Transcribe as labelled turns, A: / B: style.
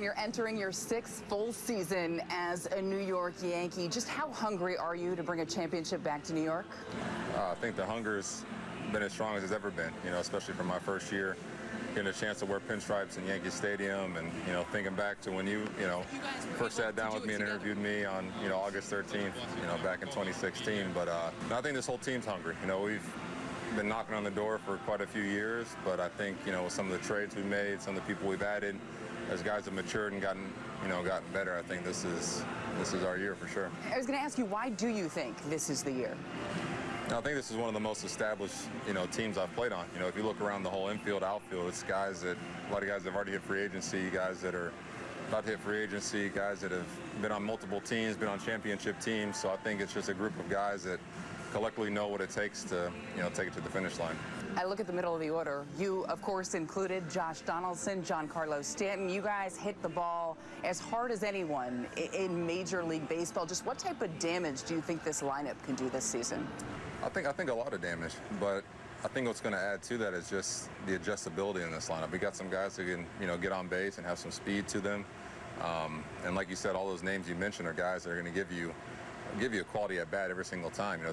A: and you're entering your sixth full season as a New York Yankee. Just how hungry are you to bring a championship back to New York?
B: Uh, I think the hunger's been as strong as it's ever been, you know, especially from my first year. Getting a chance to wear pinstripes in Yankee Stadium and, you know, thinking back to when you, you know, first sat down with me and interviewed me on, you know, August 13th, you know, back in 2016. But uh, I think this whole team's hungry. You know, we've been knocking on the door for quite a few years, but I think, you know, with some of the trades we made, some of the people we've added, as guys have matured and gotten, you know, gotten better, I think this is this is our year for sure.
A: I was going to ask you, why do you think this is the year?
B: I think this is one of the most established, you know, teams I've played on. You know, if you look around the whole infield, outfield, it's guys that a lot of guys that have already hit free agency, guys that are about to hit free agency, guys that have been on multiple teams, been on championship teams. So I think it's just a group of guys that collectively know what it takes to, you know, take it to the finish line.
A: I look at the middle of the order. You, of course, included Josh Donaldson, Giancarlo Stanton. You guys hit the ball as hard as anyone in Major League Baseball. Just what type of damage do you think this lineup can do this season?
B: I think I think a lot of damage, but I think what's going to add to that is just the adjustability in this lineup. We got some guys who can you know get on base and have some speed to them, um, and like you said, all those names you mentioned are guys that are going to give you give you a quality at bat every single time. You know.